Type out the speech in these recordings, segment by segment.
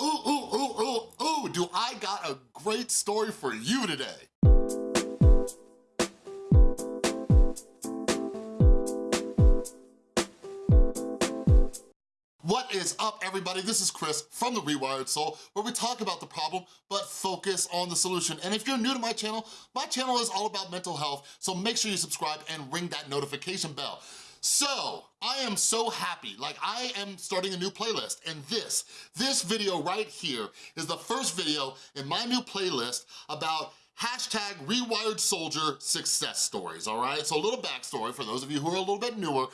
Ooh, ooh, ooh, ooh, ooh, do I got a great story for you today. What is up, everybody? This is Chris from The Rewired Soul, where we talk about the problem, but focus on the solution. And if you're new to my channel, my channel is all about mental health, so make sure you subscribe and ring that notification bell. So, I am so happy, like I am starting a new playlist and this, this video right here is the first video in my new playlist about hashtag rewired soldier success stories, all right? So a little backstory for those of you who are a little bit newer. A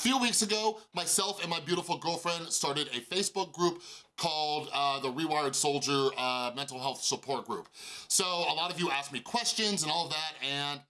few weeks ago, myself and my beautiful girlfriend started a Facebook group called uh, the Rewired Soldier uh, Mental Health Support Group. So a lot of you asked me questions and all of that, and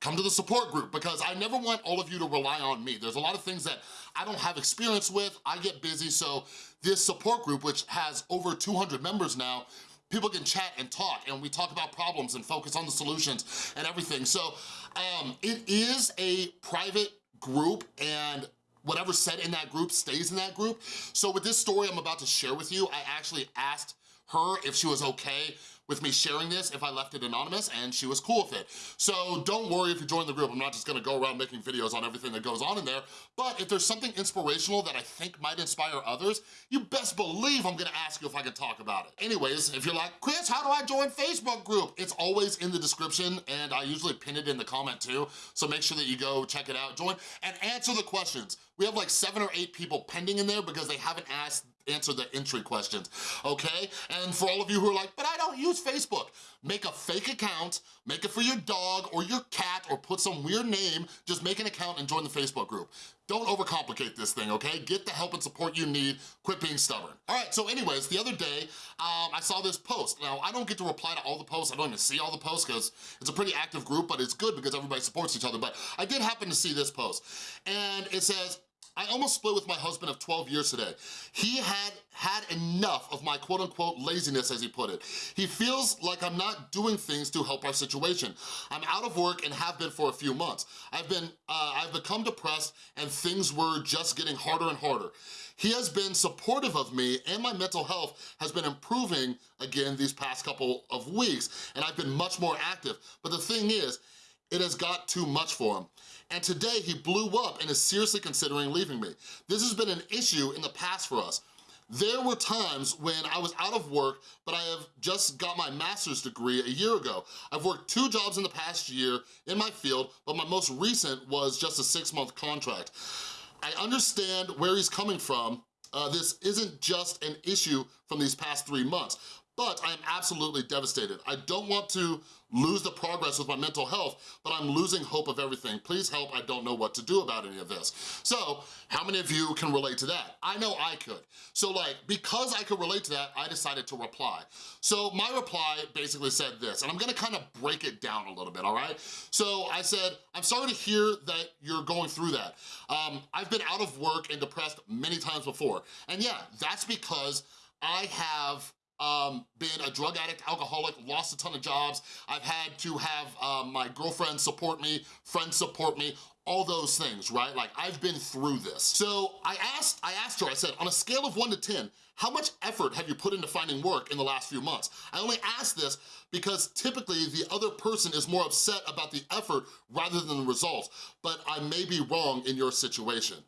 come to the support group because I never want all of you to rely on me. There's a lot of things that I don't have experience with, I get busy, so this support group, which has over 200 members now, people can chat and talk and we talk about problems and focus on the solutions and everything. So um, it is a private group and whatever's said in that group stays in that group. So with this story I'm about to share with you, I actually asked her if she was okay with me sharing this if I left it anonymous and she was cool with it. So don't worry if you join the group, I'm not just gonna go around making videos on everything that goes on in there, but if there's something inspirational that I think might inspire others, you best believe I'm gonna ask you if I can talk about it. Anyways, if you're like, Chris, how do I join Facebook group? It's always in the description and I usually pin it in the comment too, so make sure that you go check it out, join, and answer the questions. We have like seven or eight people pending in there because they haven't asked answer the entry questions, okay? And for all of you who are like, but I don't use Facebook, make a fake account, make it for your dog or your cat or put some weird name, just make an account and join the Facebook group. Don't overcomplicate this thing, okay? Get the help and support you need, quit being stubborn. All right, so anyways, the other day, um, I saw this post. Now, I don't get to reply to all the posts, I don't even see all the posts because it's a pretty active group, but it's good because everybody supports each other, but I did happen to see this post. And it says, I almost split with my husband of 12 years today. He had had enough of my quote unquote laziness, as he put it. He feels like I'm not doing things to help our situation. I'm out of work and have been for a few months. I've been, uh, I've become depressed and things were just getting harder and harder. He has been supportive of me and my mental health has been improving again these past couple of weeks and I've been much more active. But the thing is, it has got too much for him. And today he blew up and is seriously considering leaving me. This has been an issue in the past for us. There were times when I was out of work, but I have just got my master's degree a year ago. I've worked two jobs in the past year in my field, but my most recent was just a six month contract. I understand where he's coming from. Uh, this isn't just an issue from these past three months, but I am absolutely devastated. I don't want to lose the progress with my mental health, but I'm losing hope of everything. Please help, I don't know what to do about any of this. So, how many of you can relate to that? I know I could. So like, because I could relate to that, I decided to reply. So my reply basically said this, and I'm gonna kind of break it down a little bit, all right? So I said, I'm sorry to hear that you're going through that. Um, I've been out of work and depressed many times before. And yeah, that's because I have um, been a drug addict, alcoholic, lost a ton of jobs. I've had to have um, my girlfriend support me, friends support me, all those things, right? Like, I've been through this. So I asked, I asked her, I said, on a scale of one to 10, how much effort have you put into finding work in the last few months? I only ask this because typically the other person is more upset about the effort rather than the results, but I may be wrong in your situation.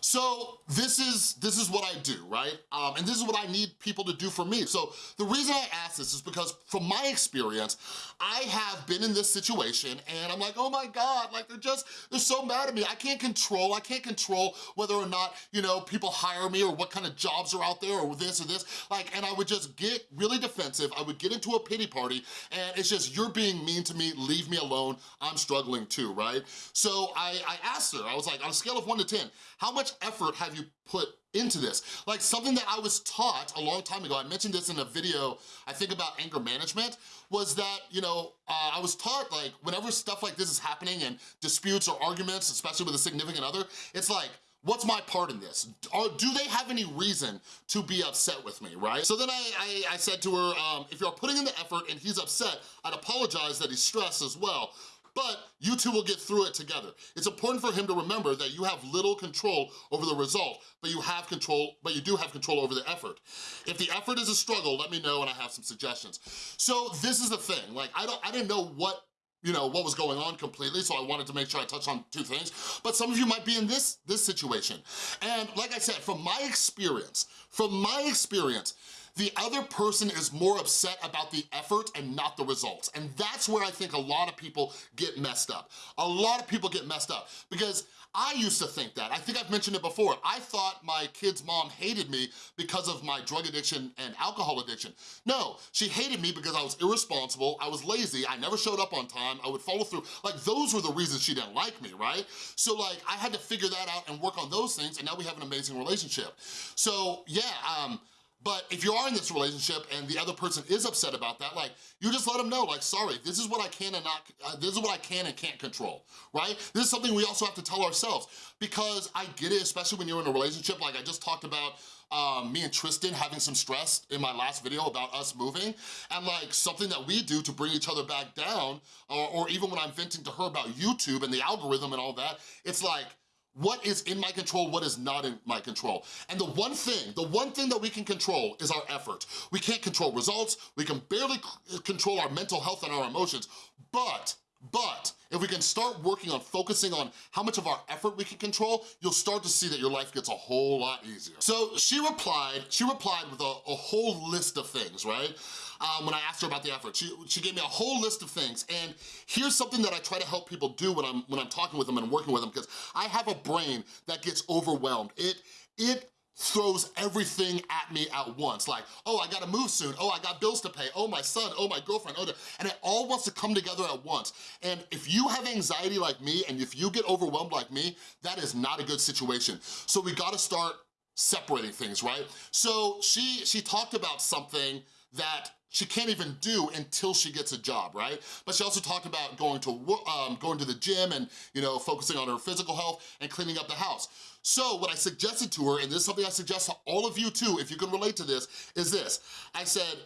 So this is this is what I do, right? Um, and this is what I need people to do for me. So the reason I ask this is because from my experience, I have been in this situation and I'm like, oh my God, like they're just, they're so mad at me. I can't control, I can't control whether or not, you know, people hire me or what kind of jobs are out there or this or this. Like, and I would just get really defensive. I would get into a pity party and it's just, you're being mean to me, leave me alone. I'm struggling too, right? So I, I asked her, I was like, on a scale of one to 10, how much effort have you put into this? Like something that I was taught a long time ago, I mentioned this in a video, I think about anger management, was that, you know, uh, I was taught like whenever stuff like this is happening and disputes or arguments, especially with a significant other, it's like, what's my part in this? Or do they have any reason to be upset with me, right? So then I, I, I said to her, um, if you're putting in the effort and he's upset, I'd apologize that he's stressed as well. But you two will get through it together. It's important for him to remember that you have little control over the result, but you have control, but you do have control over the effort. If the effort is a struggle, let me know and I have some suggestions. So this is the thing, like I don't, I didn't know what you know, what was going on completely, so I wanted to make sure I touch on two things. But some of you might be in this, this situation. And like I said, from my experience, from my experience, the other person is more upset about the effort and not the results. And that's where I think a lot of people get messed up. A lot of people get messed up because I used to think that. I think I've mentioned it before. I thought my kid's mom hated me because of my drug addiction and alcohol addiction. No, she hated me because I was irresponsible, I was lazy, I never showed up on time, I would follow through. Like those were the reasons she didn't like me, right? So like I had to figure that out and work on those things and now we have an amazing relationship. So yeah, um, but if you are in this relationship and the other person is upset about that, like, you just let them know, like, sorry, this is what I can and not, uh, this is what I can and can't control, right? This is something we also have to tell ourselves because I get it, especially when you're in a relationship, like I just talked about um, me and Tristan having some stress in my last video about us moving, and like something that we do to bring each other back down, or, or even when I'm venting to her about YouTube and the algorithm and all that, it's like, what is in my control, what is not in my control. And the one thing, the one thing that we can control is our effort. We can't control results, we can barely control our mental health and our emotions, but but if we can start working on focusing on how much of our effort we can control, you'll start to see that your life gets a whole lot easier. So she replied, she replied with a, a whole list of things, right? Um, when I asked her about the effort. She, she gave me a whole list of things, and here's something that I try to help people do when I'm, when I'm talking with them and working with them, because I have a brain that gets overwhelmed. It, it throws everything at me at once. Like, oh, I gotta move soon. Oh, I got bills to pay. Oh, my son. Oh, my girlfriend. Oh, and it all wants to come together at once. And if you have anxiety like me and if you get overwhelmed like me, that is not a good situation. So we gotta start separating things, right? So she, she talked about something that she can't even do until she gets a job, right? But she also talked about going to um, going to the gym and you know focusing on her physical health and cleaning up the house. So what I suggested to her, and this is something I suggest to all of you too, if you can relate to this, is this. I said,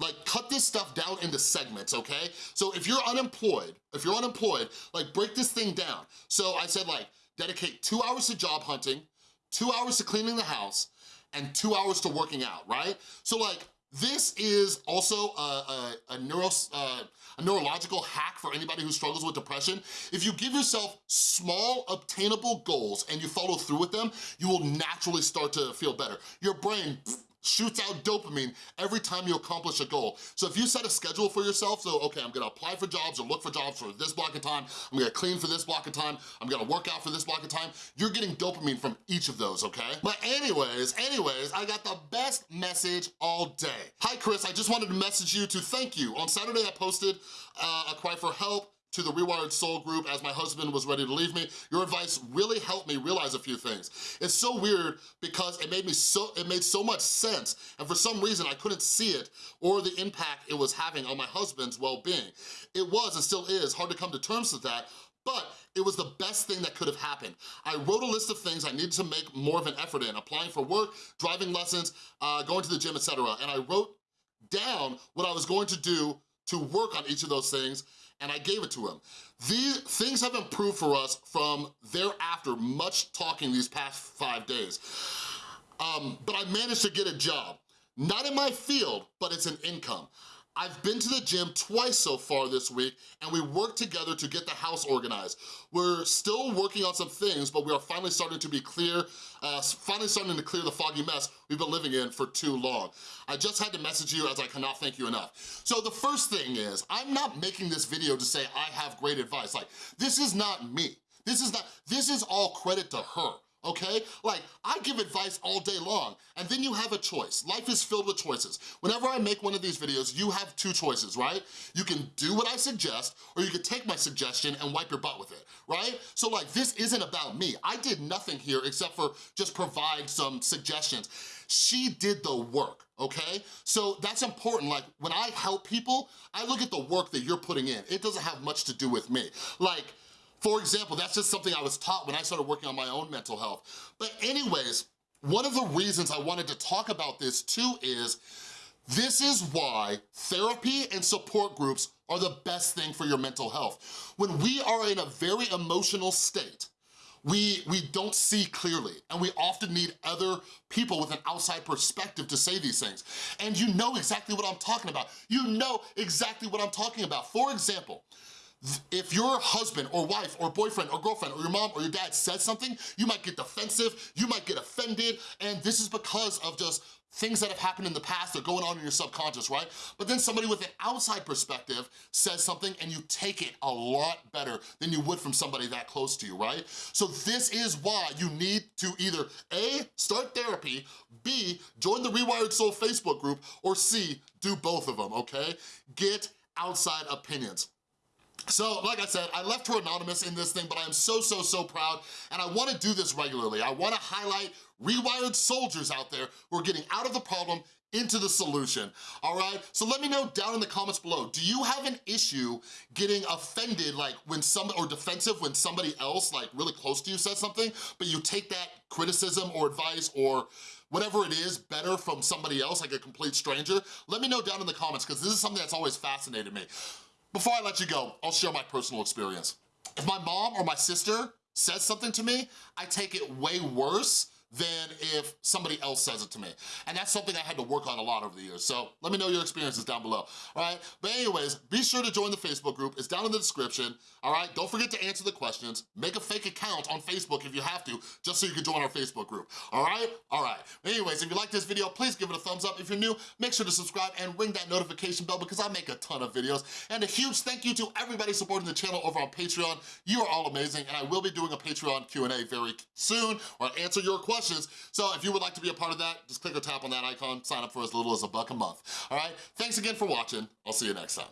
like cut this stuff down into segments, okay? So if you're unemployed, if you're unemployed, like break this thing down. So I said like, dedicate two hours to job hunting, two hours to cleaning the house, and two hours to working out, right? So like, this is also a, a, a, neuro, uh, a neurological hack for anybody who struggles with depression. If you give yourself small, obtainable goals and you follow through with them, you will naturally start to feel better. Your brain shoots out dopamine every time you accomplish a goal. So if you set a schedule for yourself, so okay, I'm gonna apply for jobs or look for jobs for this block of time, I'm gonna clean for this block of time, I'm gonna work out for this block of time, you're getting dopamine from each of those, okay? But anyways, anyways, I got the best message all day. Hi Chris, I just wanted to message you to thank you. On Saturday I posted uh, a cry for help to the Rewired Soul group as my husband was ready to leave me. Your advice really helped me realize a few things. It's so weird because it made me so it made so much sense and for some reason I couldn't see it or the impact it was having on my husband's well-being. It was and still is hard to come to terms with that, but it was the best thing that could have happened. I wrote a list of things I needed to make more of an effort in, applying for work, driving lessons, uh, going to the gym, etc. And I wrote down what I was going to do to work on each of those things and I gave it to him. These things have improved for us from thereafter much talking these past five days. Um, but I managed to get a job. Not in my field, but it's an income. I've been to the gym twice so far this week and we worked together to get the house organized. We're still working on some things, but we are finally starting to be clear, uh, finally starting to clear the foggy mess we've been living in for too long. I just had to message you as I cannot thank you enough. So the first thing is, I'm not making this video to say I have great advice. Like, this is not me. This is not, this is all credit to her okay? Like, I give advice all day long, and then you have a choice. Life is filled with choices. Whenever I make one of these videos, you have two choices, right? You can do what I suggest, or you can take my suggestion and wipe your butt with it, right? So like, this isn't about me. I did nothing here except for just provide some suggestions. She did the work, okay? So that's important, like when I help people, I look at the work that you're putting in. It doesn't have much to do with me. Like, for example, that's just something I was taught when I started working on my own mental health. But anyways, one of the reasons I wanted to talk about this too is This is why therapy and support groups are the best thing for your mental health. When we are in a very emotional state, we, we don't see clearly, and we often need other people with an outside perspective to say these things. And you know exactly what I'm talking about. You know exactly what I'm talking about. For example, if your husband or wife or boyfriend or girlfriend or your mom or your dad says something, you might get defensive, you might get offended, and this is because of just things that have happened in the past that are going on in your subconscious, right? But then somebody with an outside perspective says something and you take it a lot better than you would from somebody that close to you, right? So this is why you need to either A, start therapy, B, join the Rewired Soul Facebook group, or C, do both of them, okay? Get outside opinions. So, like I said, I left her anonymous in this thing, but I am so, so, so proud, and I wanna do this regularly. I wanna highlight rewired soldiers out there who are getting out of the problem into the solution, all right? So let me know down in the comments below, do you have an issue getting offended like when some, or defensive when somebody else like really close to you says something, but you take that criticism or advice or whatever it is better from somebody else, like a complete stranger? Let me know down in the comments because this is something that's always fascinated me. Before I let you go, I'll share my personal experience. If my mom or my sister says something to me, I take it way worse than if somebody else says it to me. And that's something I had to work on a lot over the years. So let me know your experiences down below, all right? But anyways, be sure to join the Facebook group. It's down in the description, all right? Don't forget to answer the questions. Make a fake account on Facebook if you have to, just so you can join our Facebook group, all right? All right. Anyways, if you like this video, please give it a thumbs up. If you're new, make sure to subscribe and ring that notification bell because I make a ton of videos. And a huge thank you to everybody supporting the channel over on Patreon. You are all amazing, and I will be doing a Patreon Q&A very soon, where I answer your questions questions. So if you would like to be a part of that, just click or tap on that icon, sign up for as little as a buck a month. All right, thanks again for watching. I'll see you next time.